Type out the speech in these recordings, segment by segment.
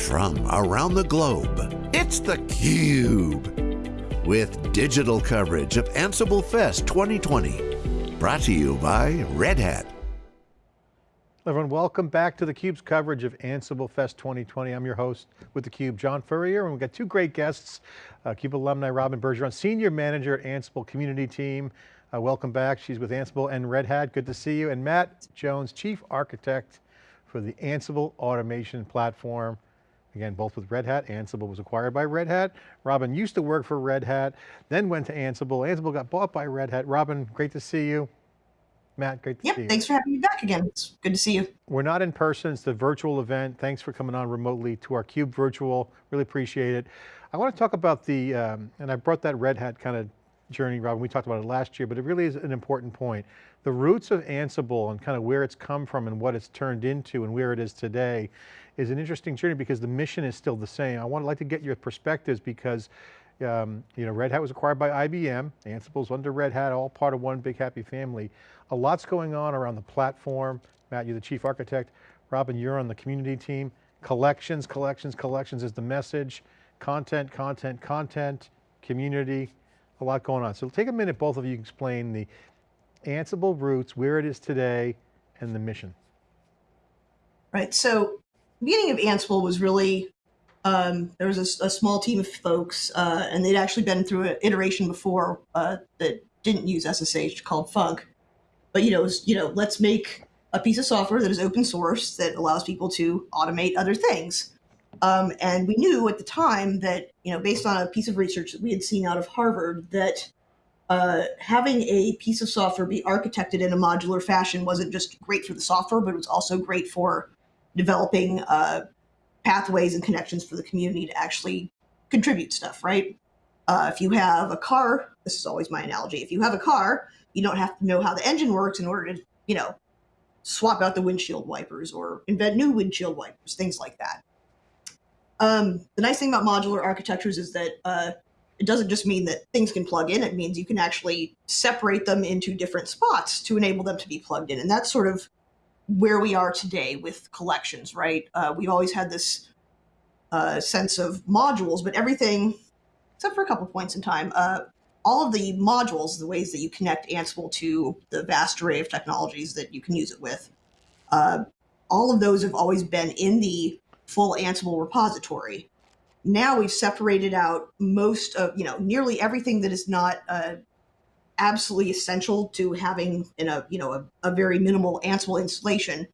from around the globe. It's theCUBE, with digital coverage of Ansible Fest 2020. Brought to you by Red Hat. Everyone, welcome back to theCUBE's coverage of Ansible Fest 2020. I'm your host with theCUBE, John Furrier, and we've got two great guests, uh, CUBE alumni Robyn Bergeron, Senior Manager at Ansible Community Team. Uh, welcome back, she's with Ansible and Red Hat, good to see you. And Matt Jones, Chief Architect for the Ansible Automation Platform. Again, both with Red Hat. Ansible was acquired by Red Hat. Robyn used to work for Red Hat, then went to Ansible. Ansible got bought by Red Hat. Robyn, great to see you. Matt, great to yep, see you. thanks for having me back again. It's good to see you. We're not in person, it's the virtual event. Thanks for coming on remotely to our CUBE virtual, really appreciate it. I want to talk about the, um, and I brought that Red Hat kind of journey, Robyn, we talked about it last year, but it really is an important point. The roots of Ansible and kind of where it's come from and what it's turned into and where it is today is an interesting journey because the mission is still the same. I want to like to get your perspectives because um, you know, Red Hat was acquired by IBM, Ansible's under Red Hat, all part of one big happy family. A lot's going on around the platform. Matt, you're the chief architect. Robyn, you're on the community team. Collections, collections, collections is the message. Content, content, content, community, a lot going on. So take a minute, both of you explain the Ansible roots, where it is today, and the mission. Right, so beginning of Ansible was really, um, there was a, a, small team of folks, uh, and they'd actually been through an iteration before uh, that didn't use SSH called Func. But, you know, was, you know, let's make a piece of software that is open source that allows people to automate other things. Um, and we knew at the time that, you know, based on a piece of research that we had seen out of Harvard, that uh, having a piece of software be architected in a modular fashion wasn't just great for the software, but it was also great for developing uh, pathways and connections for the community to actually contribute stuff, right? Uh, if you have a car, this is always my analogy. If you have a car, you don't have to know how the engine works in order to, you know, swap out the windshield wipers or invent new windshield wipers, things like that. Um, the nice thing about modular architectures is that uh, it doesn't just mean that things can plug in. It means you can actually separate them into different spots to enable them to be plugged in. And that's sort of where we are today with collections, right? Uh, we've always had this uh, sense of modules, but everything, except for a couple points in time, uh, all of the modules, the ways that you connect Ansible to the vast array of technologies that you can use it with, uh, all of those have always been in the full Ansible repository. Now we've separated out most of, you know, nearly everything that is not uh, absolutely essential to having in a, you know, a, a, very minimal Ansible installation,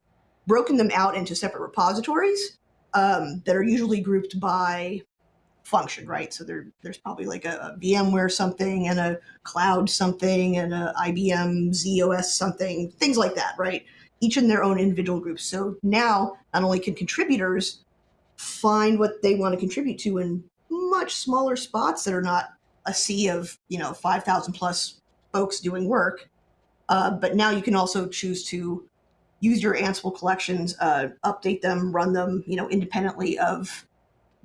broken them out into separate repositories um, that are usually grouped by function, right? So there, there's probably like a, a, VMware something and a cloud something and a IBM ZOS something, things like that, right? Each in their own individual groups. So now not only can contributors find what they want to contribute to in much smaller spots that are not a sea of you know 5000 plus folks doing work uh, but now you can also choose to use your ansible collections uh, update them run them you know independently of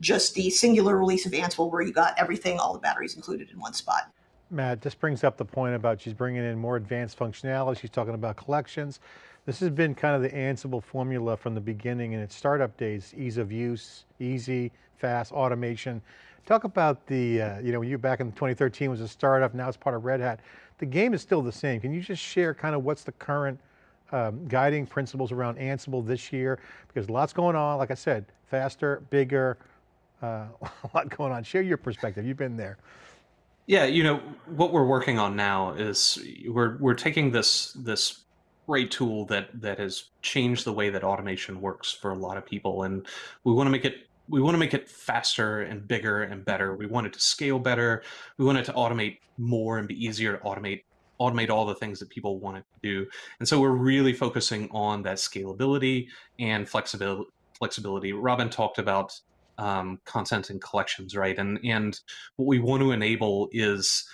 just the singular release of ansible where you got everything all the batteries included in one spot Matt, this brings up the point about she's bringing in more advanced functionality. She's talking about collections. This has been kind of the Ansible formula from the beginning in its startup days, ease of use, easy, fast, automation. Talk about the, uh, you know, you back in 2013 was a startup, now it's part of Red Hat. The game is still the same. Can you just share kind of what's the current um, guiding principles around Ansible this year? Because lots going on, like I said, faster, bigger, uh, a lot going on. Share your perspective, you've been there. Yeah, you know, what we're working on now is we're, we're taking this, this great tool that that has changed the way that automation works for a lot of people and we want to make it we want to make it faster and bigger and better. We want it to scale better. We want it to automate more and be easier to automate automate all the things that people want it to do. And so we're really focusing on that scalability and flexibility flexibility. Robyn talked about um, content and collections right? And and what we want to enable is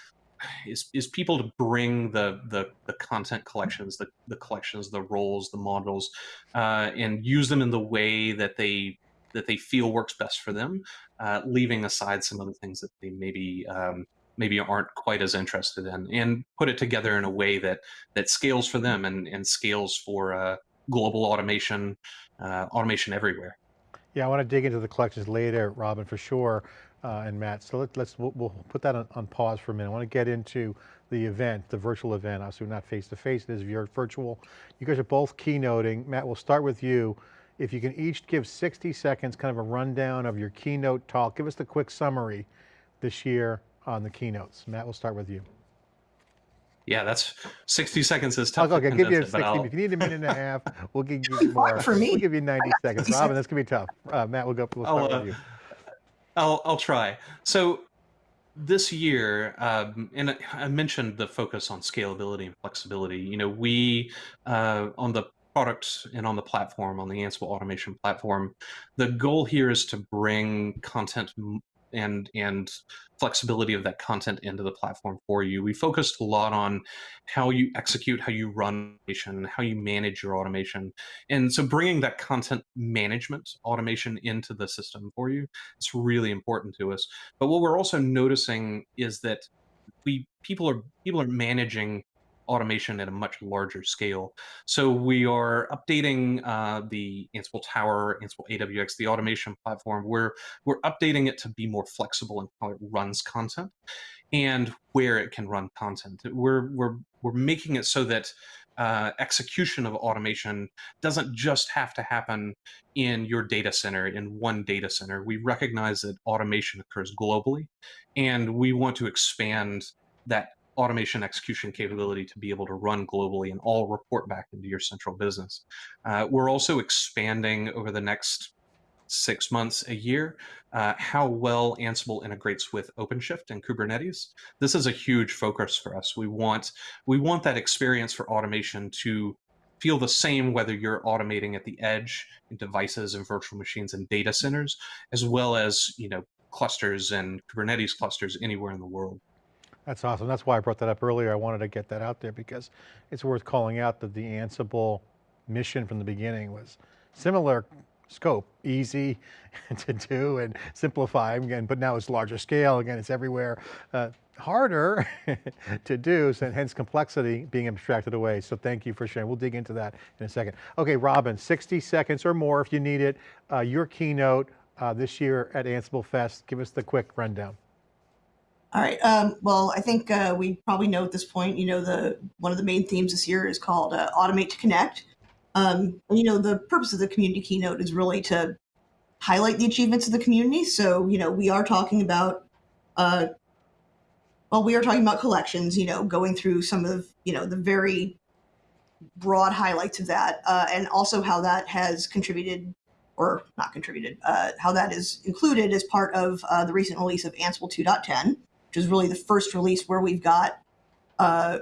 is is people to bring the the, the content collections, the, the collections, the roles, the models, uh, and use them in the way that they that they feel works best for them, uh, leaving aside some of the things that they maybe um, maybe aren't quite as interested in, and put it together in a way that that scales for them and and scales for uh, global automation, uh, automation everywhere. Yeah, I want to dig into the collections later, Robyn, for sure, uh, and Matt. So let, us we'll, we'll, put that on, on, pause for a minute. I want to get into the event, the virtual event. Obviously, not face to face. It is virtual. You guys are both keynoting. Matt, we'll start with you. If you can each give 60 seconds, kind of a rundown of your keynote talk. Give us the quick summary this year on the keynotes. Matt, we'll start with you. Yeah, that's 60 seconds is tough. Okay, I'll give you 60. If you need a minute and a half, we'll give you more. For me. We'll give you 90 seconds. Robyn, that's gonna be tough. Uh, Matt, we'll go. We'll start I'll, with you. I'll I'll try. So this year, um, and I mentioned the focus on scalability and flexibility. You know, we uh, on the product and on the platform, on the Ansible automation platform, the goal here is to bring content and and flexibility of that content into the platform for you. We focused a lot on how you execute, how you run automation, how you manage your automation. And so bringing that content management automation into the system for you is really important to us. But what we're also noticing is that we people are people are managing automation at a much larger scale. So we are updating uh, the Ansible Tower, Ansible AWX, the automation platform. We're we're updating it to be more flexible in how it runs content and where it can run content. We're we're we're making it so that uh, execution of automation doesn't just have to happen in your data center, in one data center. We recognize that automation occurs globally, and we want to expand that automation execution capability to be able to run globally and all report back into your central business. Uh, we're also expanding over the next six months, a year, uh, how well Ansible integrates with OpenShift and Kubernetes. This is a huge focus for us. We want we want that experience for automation to feel the same whether you're automating at the edge in devices and virtual machines and data centers, as well as you know clusters and Kubernetes clusters anywhere in the world. That's awesome. That's why I brought that up earlier. I wanted to get that out there because it's worth calling out that the Ansible mission from the beginning was similar scope, easy to do and simplify again, but now it's larger scale. Again, it's everywhere. Uh, harder to do, so hence complexity being abstracted away. So thank you for sharing. We'll dig into that in a second. Okay, Robyn, 60 seconds or more if you need it. Uh, your keynote uh, this year at Ansible Fest. Give us the quick rundown. All right. Um, well, I think uh, we probably know at this point. You know, the one of the main themes this year is called uh, "Automate to Connect." Um, you know, the purpose of the community keynote is really to highlight the achievements of the community. So, you know, we are talking about, uh, well, we are talking about collections. You know, going through some of you know the very broad highlights of that, uh, and also how that has contributed or not contributed, uh, how that is included as part of uh, the recent release of Ansible 2.10 is really the first release where we've got uh,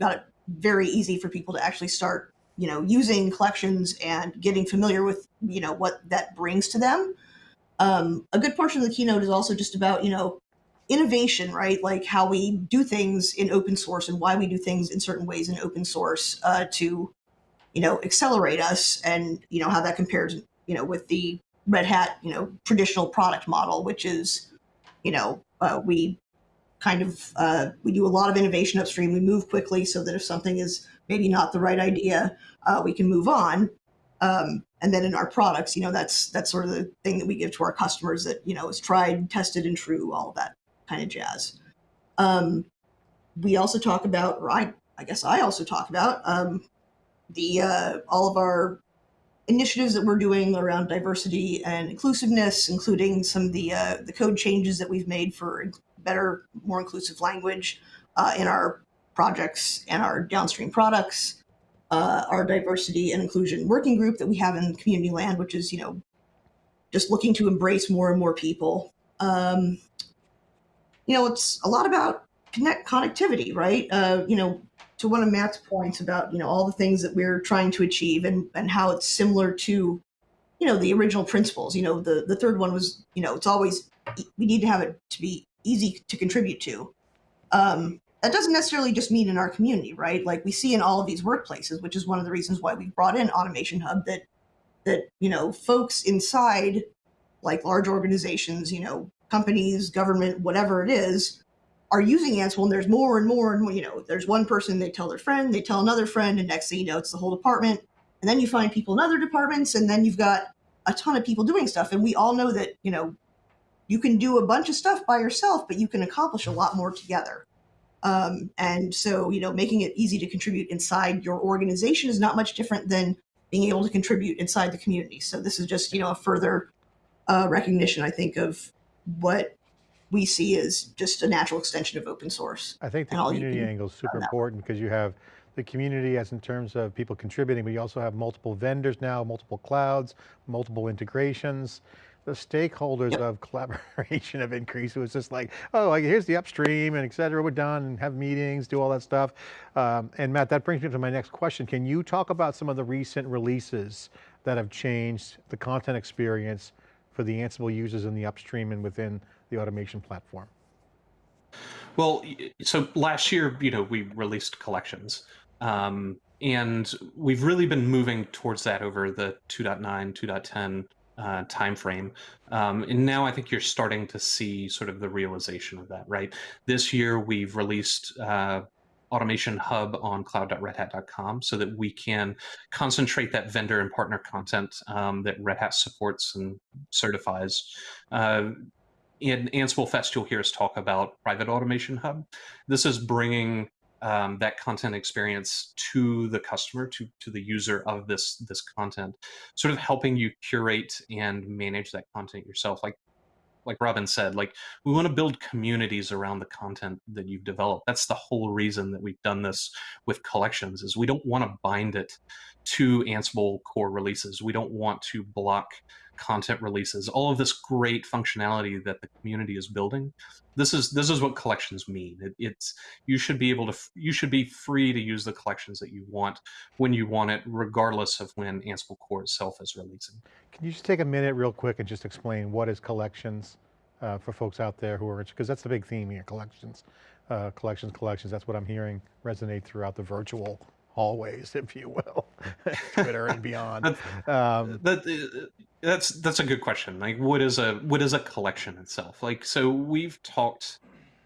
got it very easy for people to actually start, you know, using collections and getting familiar with, you know, what that brings to them. Um, a good portion of the keynote is also just about, you know, innovation, right? Like how we do things in open source and why we do things in certain ways in open source uh, to, you know, accelerate us and, you know, how that compares, you know, with the Red Hat, you know, traditional product model, which is, you know, uh, we kind of uh, we do a lot of innovation upstream. We move quickly so that if something is maybe not the right idea, uh, we can move on. Um, and then in our products, you know, that's that's sort of the thing that we give to our customers that you know is tried, tested, and true, all of that kind of jazz. Um, we also talk about, or I, I guess I also talk about um, the uh, all of our initiatives that we're doing around diversity and inclusiveness, including some of the uh, the code changes that we've made for better, more inclusive language uh, in our projects and our downstream products. Uh, our diversity and inclusion working group that we have in community land, which is, you know, just looking to embrace more and more people. Um, you know, it's a lot about connect connectivity, right? Uh, you know, to one of Matt's points about, you know, all the things that we're trying to achieve and, and how it's similar to, you know, the original principles. You know, the, the third one was, you know, it's always, we need to have it to be easy to contribute to. Um, that doesn't necessarily just mean in our community, right? Like we see in all of these workplaces, which is one of the reasons why we brought in Automation Hub that that you know folks inside like large organizations, you know, companies, government, whatever it is, are using Ansible, and there's more and more and more. You know, there's one person they tell their friend, they tell another friend, and next thing you know, it's the whole department. And then you find people in other departments, and then you've got a ton of people doing stuff, and we all know that you know you can do a bunch of stuff by yourself, but you can accomplish a lot more together. Um, and so, you know, making it easy to contribute inside your organization is not much different than being able to contribute inside the community. So this is just, you know, a further uh, recognition, I think, of what we see as just a natural extension of open source. I think the community angle is super important because you have the community as in terms of people contributing, but you also have multiple vendors now, multiple clouds, multiple integrations the stakeholders yep. of collaboration have increased. It was just like, oh, like, here's the upstream and et cetera, we're done and have meetings, do all that stuff. Um, and Matt, that brings me to my next question. Can you talk about some of the recent releases that have changed the content experience for the Ansible users in the upstream and within the automation platform? Well, so last year, you know, we released collections. Um, and we've really been moving towards that over the 2.9, 2.10 uh, time frame. Um, and now I think you're starting to see sort of the realization of that, right? This year we've released uh, Automation Hub on cloud.redhat.com so that we can concentrate that vendor and partner content um, that Red Hat supports and certifies. Uh, in Ansible Fest, you'll hear us talk about Private Automation Hub. This is bringing um, that content experience to the customer, to to the user of this this content, sort of helping you curate and manage that content yourself. Like like Robyn said, like we want to build communities around the content that you've developed. That's the whole reason that we've done this with collections is we don't want to bind it to Ansible core releases. We don't want to block content releases, all of this great functionality that the community is building. This is this is what collections mean. It, it's you should be able to you should be free to use the collections that you want when you want it, regardless of when Ansible Core itself is releasing. Can you just take a minute real quick and just explain what is collections uh, for folks out there who are because that's the big theme here, collections, uh, collections, collections. That's what I'm hearing resonate throughout the virtual hallways, if you will, Twitter and beyond. Um, that, uh, that's that's a good question. Like, what is a what is a collection itself? Like, so we've talked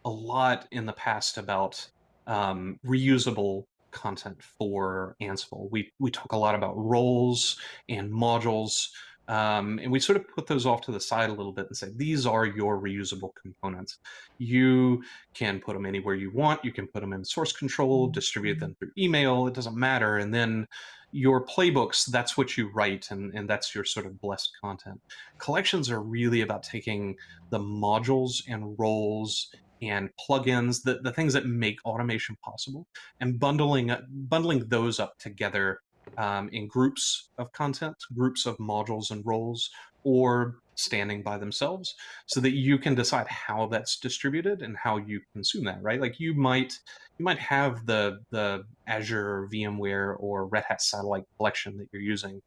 a lot in the past about um, reusable content for Ansible. We we talk a lot about roles and modules um, and we sort of put those off to the side a little bit and say, these are your reusable components. You can put them anywhere you want. You can put them in source control, distribute them through email. It doesn't matter. And then your playbooks, that's what you write, and, and that's your sort of blessed content. Collections are really about taking the modules and roles and plugins, the, the things that make automation possible, and bundling bundling those up together um, in groups of content, groups of modules and roles, or standing by themselves so that you can decide how that's distributed and how you consume that right like you might you might have the the azure vmware or red hat satellite collection that you're using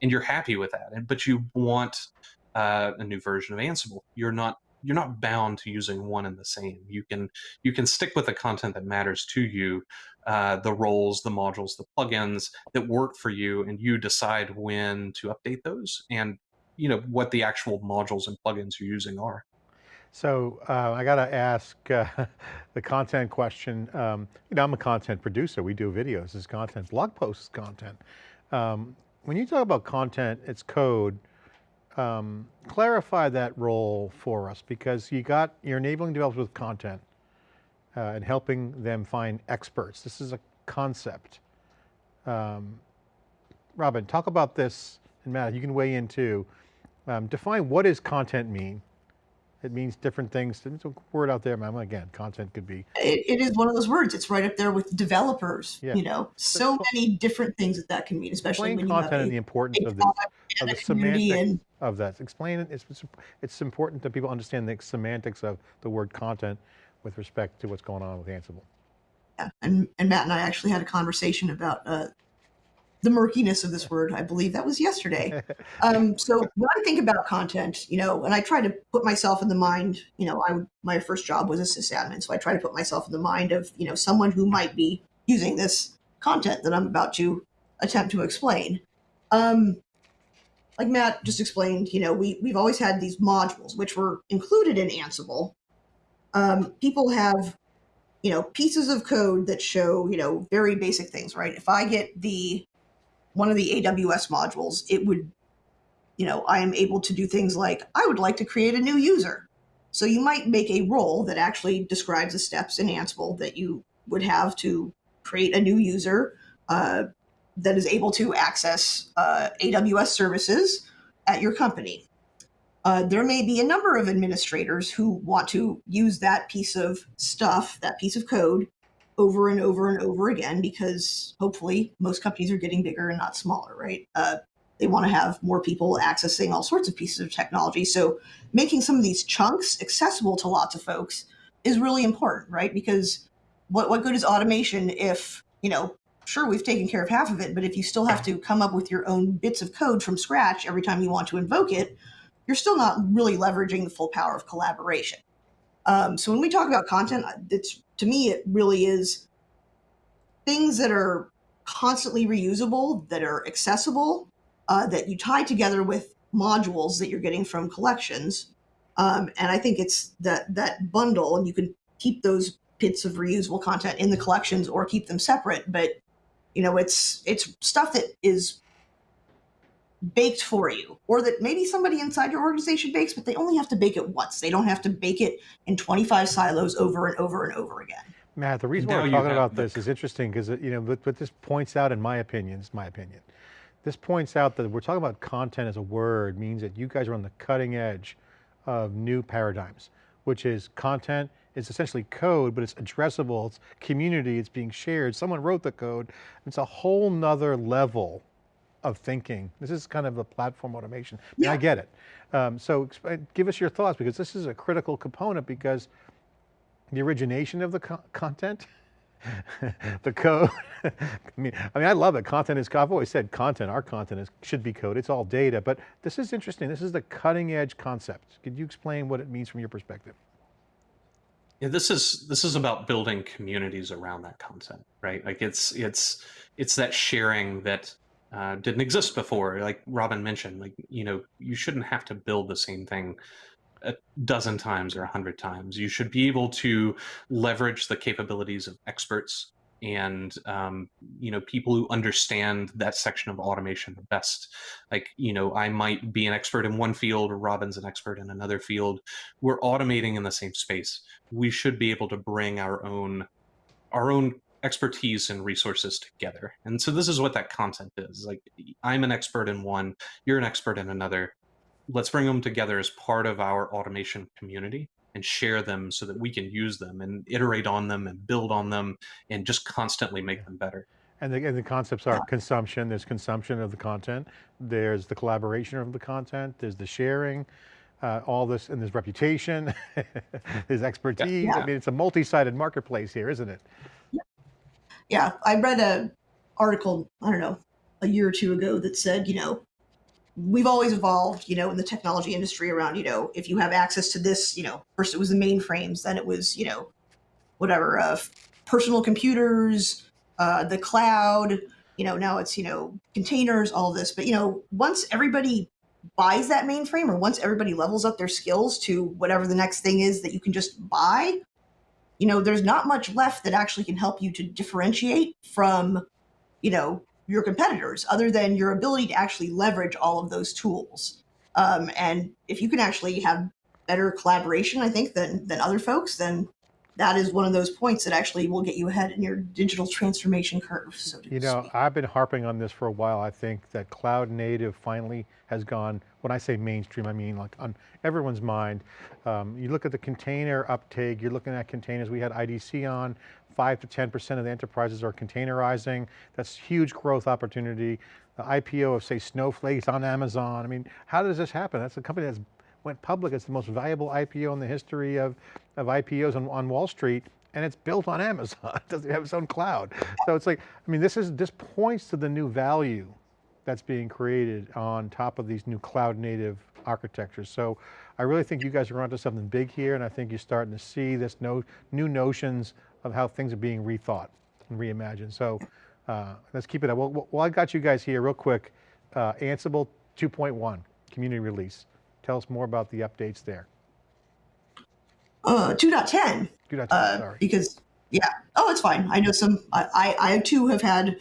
and you're happy with that but you want uh, a new version of ansible you're not you're not bound to using one and the same. You can you can stick with the content that matters to you, uh, the roles, the modules, the plugins that work for you, and you decide when to update those and you know what the actual modules and plugins you're using are. So uh, I got to ask uh, the content question. Um, you know, I'm a content producer. We do videos as content, blog posts content. Um, when you talk about content, it's code um, clarify that role for us because you got, you're enabling developers with content uh, and helping them find experts. This is a concept. Um, Robyn, talk about this, and Matt, you can weigh in too. Um, define what does content mean? It means different things. There's a word out there, man. Again, content could be. It, it is one of those words. It's right up there with developers. Yeah. You know, so many different things that that can mean, especially Explain when content and the importance of the, of the semantics and, of that. Explain it. It's, it's important that people understand the semantics of the word content with respect to what's going on with Ansible. Yeah, and, and Matt and I actually had a conversation about uh, the murkiness of this word. I believe that was yesterday. Um, so when I think about content, you know, and I try to put myself in the mind, you know, I my first job was a sysadmin, so I try to put myself in the mind of you know someone who might be using this content that I'm about to attempt to explain. Um, like Matt just explained, you know, we we've always had these modules which were included in Ansible. Um, people have you know pieces of code that show you know very basic things right if i get the one of the AWS modules, it would you know, I am able to do things like I would like to create a new user. So you might make a role that actually describes the steps in Ansible that you would have to create a new user uh, that is able to access uh, AWS services at your company. Uh, there may be a number of administrators who want to use that piece of stuff, that piece of code, over and over and over again because hopefully most companies are getting bigger and not smaller, right? Uh, they want to have more people accessing all sorts of pieces of technology. So making some of these chunks accessible to lots of folks is really important, right? Because what, what good is automation if, you know, sure, we've taken care of half of it, but if you still have to come up with your own bits of code from scratch every time you want to invoke it, you're still not really leveraging the full power of collaboration. Um, so when we talk about content, it's to me, it really is things that are constantly reusable, that are accessible, uh, that you tie together with modules that you're getting from collections. Um, and I think it's that that bundle, and you can keep those bits of reusable content in the collections or keep them separate. But you know, it's it's stuff that is baked for you, or that maybe somebody inside your organization bakes, but they only have to bake it once. They don't have to bake it in 25 silos over and over and over again. Matt, the reason why we're talking about this is interesting because, uh, you know, but, what this points out, in my opinion, is my opinion. This points out that we're talking about content as a word means that you guys are on the cutting edge of new paradigms, which is content is essentially code, but it's addressable, it's community, it's being shared. Someone wrote the code. It's a whole nother level of thinking. This is kind of a platform automation. I I get it. Um, so give us your thoughts because this is a critical component because the origination of the co- content, the code. I mean, I mean, I love it. Content is. I've always said content. Our content is should be code. It's all data. But this is interesting. This is the cutting edge concept. Could you explain what it means from your perspective? Yeah, this is this is about building communities around that content, right? Like it's it's it's that sharing that uh, didn't exist before. Like Robyn mentioned, like you know, you shouldn't have to build the same thing a dozen times or a hundred times. You should be able to leverage the capabilities of experts and um, you know people who understand that section of automation the best. Like you know, I might be an expert in one field, Robyn's an expert in another field. We're automating in the same space. We should be able to bring our own our own expertise and resources together. And so this is what that content is. Like I'm an expert in one, you're an expert in another let's bring them together as part of our automation community and share them so that we can use them and iterate on them and build on them and just constantly make them better. And the, and the concepts are consumption. There's consumption of the content. There's the collaboration of the content. There's the sharing. Uh, all this, and there's reputation. there's expertise. I Yeah. mean, it's a multi-sided marketplace here, isn't it? Yeah, I read a article, I don't know, a year or two ago that said, you know, we've always evolved, you know, in the technology industry around, you know, if you have access to this, you know, first it was the mainframes, then it was, you know, whatever, uh, personal computers, uh, the cloud, you know, now it's, you know, containers, all this. But, you know, once everybody buys that mainframe or once everybody levels up their skills to whatever the next thing is that you can just buy, you know, there's not much left that actually can help you to differentiate from, you know, your competitors other than your ability to actually leverage all of those tools. Um, and if you can actually have better collaboration, I think, than, than other folks, then that is one of those points that actually will get you ahead in your digital transformation curve. So to You know, speak. I've been harping on this for a while. I think that cloud native finally has gone, when I say mainstream, I mean like on everyone's mind. Um, you look at the container uptake, you're looking at containers, we had IDC on, five to 10% of the enterprises are containerizing. That's huge growth opportunity. The IPO of say Snowflake's on Amazon. I mean, how does this happen? That's a company that's went public. It's the most valuable IPO in the history of, of IPOs on, on Wall Street and it's built on Amazon. It doesn't have its own cloud. So it's like, I mean, this is, this points to the new value that's being created on top of these new cloud native architectures. So I really think you guys are onto something big here and I think you're starting to see this no, new notions of how things are being rethought and reimagined. So uh, let's keep it up. Well, well, I got you guys here real quick. Uh, Ansible 2.1, community release. Tell us more about the updates there. Uh, 2.10, Do not uh, sorry. because, yeah. Oh, it's fine. I know some, I, I, I too have had,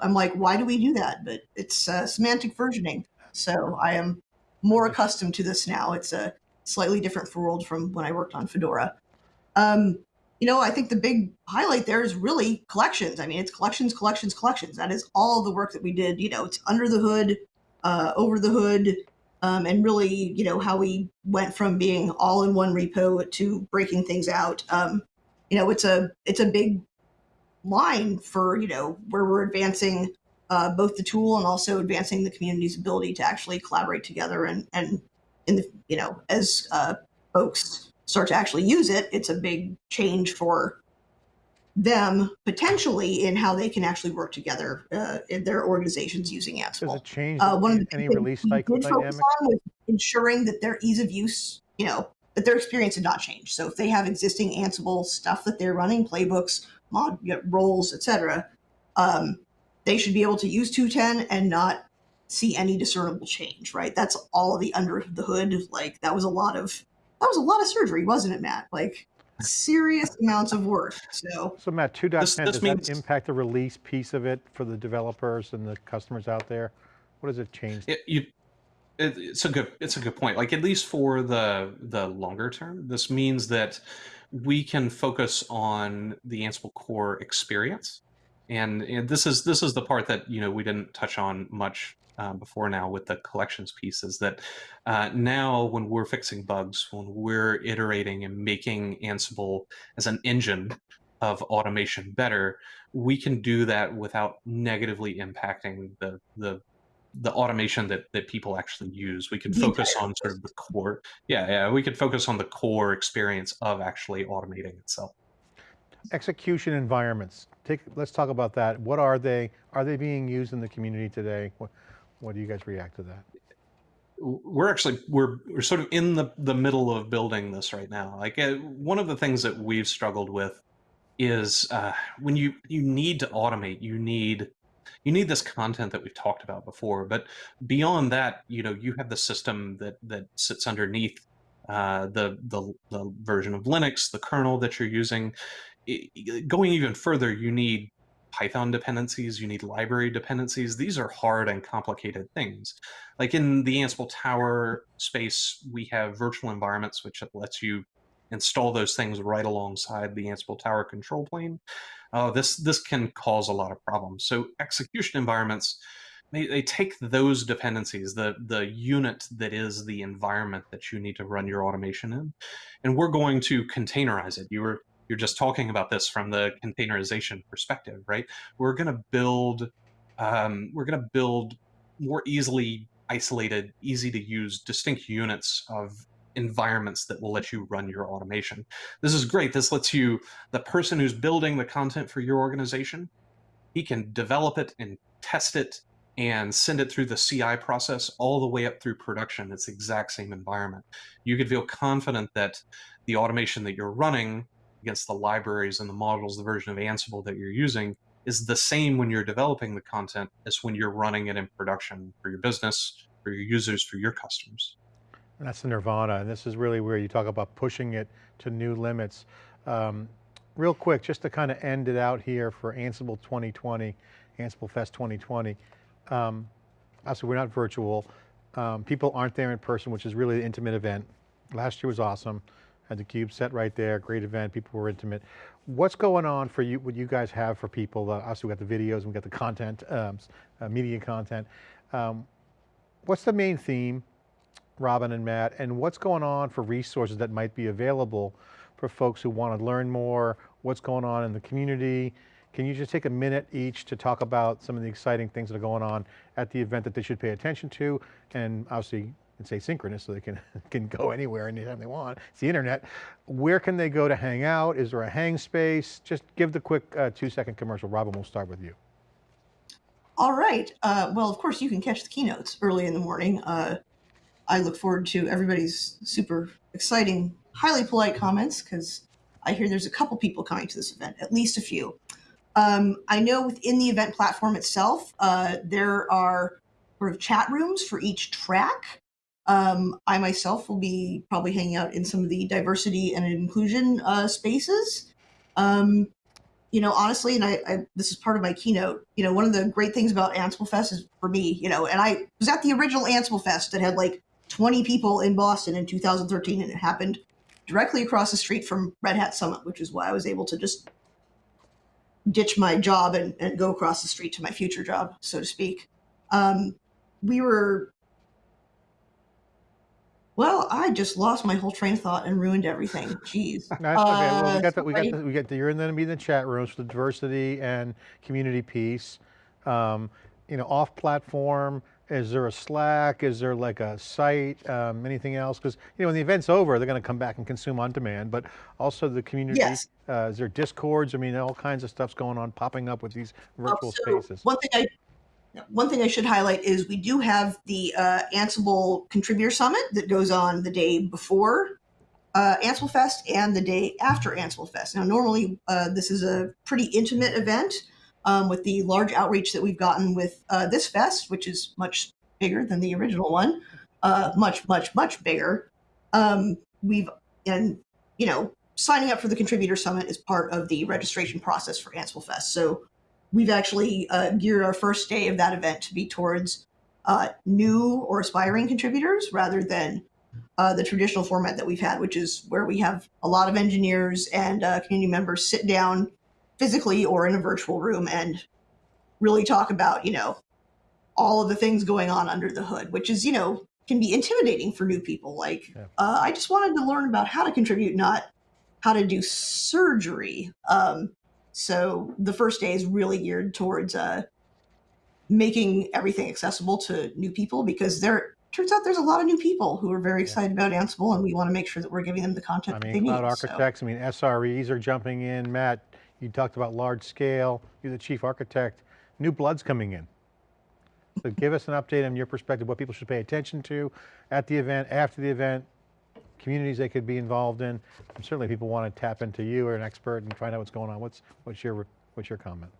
I'm like, why do we do that? But it's uh, semantic versioning. So I am more accustomed to this now. It's a slightly different world from when I worked on Fedora. Um, you know, I think the big highlight there is really collections. I mean, it's collections, collections, collections. That is all the work that we did. You know, it's under the hood, uh, over the hood, um, and really, you know, how we went from being all in one repo to breaking things out. Um, you know, it's a it's a big line for you know where we're advancing uh, both the tool and also advancing the community's ability to actually collaborate together and and in the you know as uh, folks start to actually use it, it's a big change for them potentially in how they can actually work together uh, in their organizations using Ansible. Does it change Uh, one of the any release cycle did focus dynamic? on was ensuring that their ease of use, you know, that their experience had not changed. So if they have existing Ansible stuff that they're running, playbooks, mod you know, roles, etc., um, they should be able to use 210 and not see any discernible change. Right? That's all of the under the hood. Like that was a lot of that was a lot of surgery, wasn't it, Matt? Like serious amounts of work. So So Matt, 2.10, This- this does means- that impact the release piece of it for the developers and the customers out there? What does it change? It, you, it, it's a good it's a good point. Like at least for the the longer term, this means that we can focus on the Ansible core experience, and, and this is this is the part that you know we didn't touch on much uh, before now with the collections piece is that uh, now when we're fixing bugs, when we're iterating and making Ansible as an engine of automation better, we can do that without negatively impacting the the the automation that that people actually use. We could focus on sort of the core. Yeah, yeah, we could focus on the core experience of actually automating itself. Execution environments. Take, let's talk about that. What are they? Are they being used in the community today? What, what do you guys react to that? we're actually we're we're sort of in the the middle of building this right now like uh, one of the things that we've struggled with is uh, when you you need to automate you need you need this content that we've talked about before but beyond that you know you have the system that that sits underneath uh, the, the the version of linux the kernel that you're using it, going even further you need Python dependencies, you need library dependencies. These are hard and complicated things. Like in the Ansible Tower space, we have virtual environments, which lets you install those things right alongside the Ansible Tower control plane. Uh, this this can cause a lot of problems. So execution environments, they, they take those dependencies, the the unit that is the environment that you need to run your automation in, and we're going to containerize it. You were you're just talking about this from the containerization perspective, right? We're going to build, um, we're going to build more easily isolated, easy to use, distinct units of environments that will let you run your automation. This is great. This lets you, the person who's building the content for your organization, he can develop it and test it and send it through the CI process all the way up through production. It's the exact same environment. You could feel confident that the automation that you're running against the libraries and the modules, the version of Ansible that you're using is the same when you're developing the content as when you're running it in production for your business, for your users, for your customers. That's the nirvana, and this is really where you talk about pushing it to new limits. Um, real quick, just to kind of end it out here for Ansible 2020, Ansible Fest 2020. Um, obviously we're not virtual. Um, people aren't there in person, which is really an intimate event. Last year was awesome. Had the cube set right there, great event, people were intimate. What's going on for you, what you guys have for people? Uh, obviously we got the videos, we got the content, um, uh, media content. Um, what's the main theme, Robyn and Matt, and what's going on for resources that might be available for folks who want to learn more, what's going on in the community? Can you just take a minute each to talk about some of the exciting things that are going on at the event that they should pay attention to, and obviously it's asynchronous so they can, can go anywhere anytime they want. It's the internet. Where can they go to hang out? Is there a hang space? Just give the quick uh, two second commercial. Robyn, we'll start with you. All right. Uh, well, of course, you can catch the keynotes early in the morning. Uh, I look forward to everybody's super exciting, highly polite comments because I hear there's a couple people coming to this event, at least a few. Um, I know within the event platform itself, uh, there are sort of chat rooms for each track. Um, I myself will be probably hanging out in some of the diversity and inclusion uh, spaces. Um, you know, honestly, and I, I, this is part of my keynote. You know, one of the great things about Ansible Fest is for me, you know, and I was at the original Ansible Fest that had like 20 people in Boston in 2013, and it happened directly across the street from Red Hat Summit, which is why I was able to just ditch my job and, and go across the street to my future job, so to speak. Um, we were well, I just lost my whole train of thought and ruined everything. Jeez. That's okay, well, we Uh, got the, we got the, we got the, you're in the, in the chat rooms for the diversity and community piece. Um, you know, off platform, is there a Slack? Is there like a site, um, anything else? Because, you know, when the event's over, they're going to come back and consume on demand, but also the community. Yes. Uh, is there discords? I mean, all kinds of stuff's going on, popping up with these virtual so spaces. One thing I one thing I should highlight is we do have the uh, Ansible Contributor Summit that goes on the day before uh, Ansible Fest and the day after Ansible Fest. Now, normally uh, this is a pretty intimate event um, with the large outreach that we've gotten with uh, this fest, which is much bigger than the original one, uh, much, much, much bigger. Um, we've and you know signing up for the Contributor Summit is part of the registration process for Ansible Fest. So we've actually uh, geared our first day of that event to be towards uh, new or aspiring contributors rather than uh, the traditional format that we've had, which is where we have a lot of engineers and uh, community members sit down physically or in a virtual room and really talk about, you know, all of the things going on under the hood, which is, you know, can be intimidating for new people. Like, Yeah. uh, I just wanted to learn about how to contribute, not how to do surgery. Um, so the first day is really geared towards uh, making everything accessible to new people because there turns out there's a lot of new people who are very excited about Ansible, and we want to make sure that we're giving them the content I mean, they need. cloud So- architects, I mean, SREs are jumping in. Matt, you talked about large scale, you're the chief architect, new blood's coming in. So give us an update on your perspective, what people should pay attention to at the event, after the event, communities they could be involved in. And certainly people want to tap into you or an expert and find out what's going on. What's, what's your, what's your comment?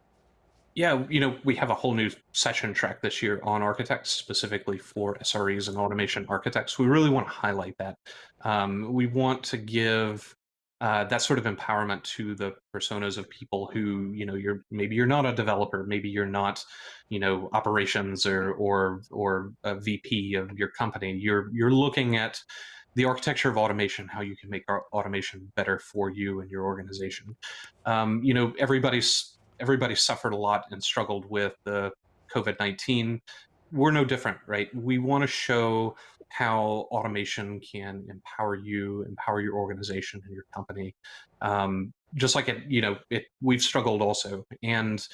Yeah, you know, we have a whole new session track this year on architects, specifically for SREs and automation architects. We really want to highlight that. Um, we want to give uh, that sort of empowerment to the personas of people who, you know, you're maybe you're not a developer, maybe you're not, you know, operations or or or a VP of your company. You're you're looking at the architecture of automation, how you can make automation better for you and your organization. Um, you know, everybody's everybody suffered a lot and struggled with the COVID 19. We're no different, right? We want to show how automation can empower you, empower your organization and your company. Um, just like it, you know, it, we've struggled also. And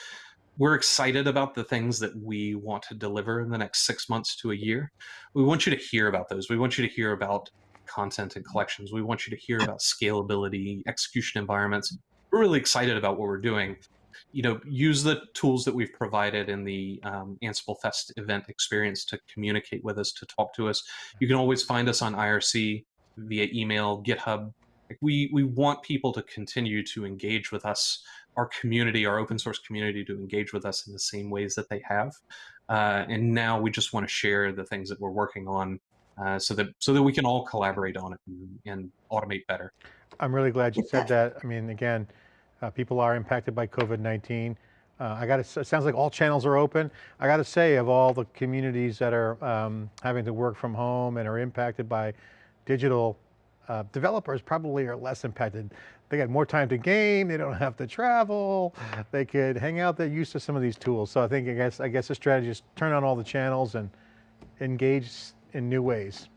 we're excited about the things that we want to deliver in the next six months to a year. We want you to hear about those. We want you to hear about content and collections. We want you to hear about scalability, execution environments. We're really excited about what we're doing you know, use the tools that we've provided in the um, Ansible Fest event experience to communicate with us, to talk to us. You can always find us on IRC via email, GitHub. Like we we want people to continue to engage with us, our community, our open source community, to engage with us in the same ways that they have. Uh, and now we just want to share the things that we're working on, uh, so that so that we can all collaborate on it and, and automate better. I'm really glad you said that. I mean, again, uh, people are impacted by COVID-19. Uh, I got to, it sounds like all channels are open. I got to say of all the communities that are um, having to work from home and are impacted by digital, uh, developers probably are less impacted. They got more time to game, they don't have to travel, they could hang out, they're used to some of these tools. So I think, I guess, I guess the strategy is turn on all the channels and engage in new ways.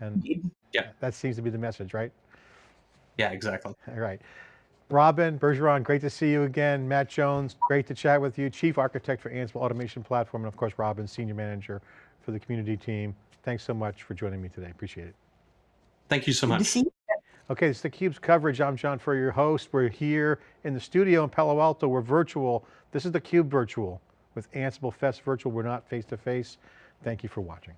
And Indeed. that seems to be the message, right? Yeah, exactly. All right. Robyn Bergeron, great to see you again. Matt Jones, great to chat with you. Chief Architect for Ansible Automation Platform, and of course, Robyn, Senior Manager for the community team. Thanks so much for joining me today. Appreciate it. Thank you so Good to much. see you. Okay, it's theCUBE's coverage. I'm John Furrier, your host. We're here in the studio in Palo Alto. We're virtual. This is theCUBE virtual with Ansible Fest virtual. We're not face to face. Thank you for watching.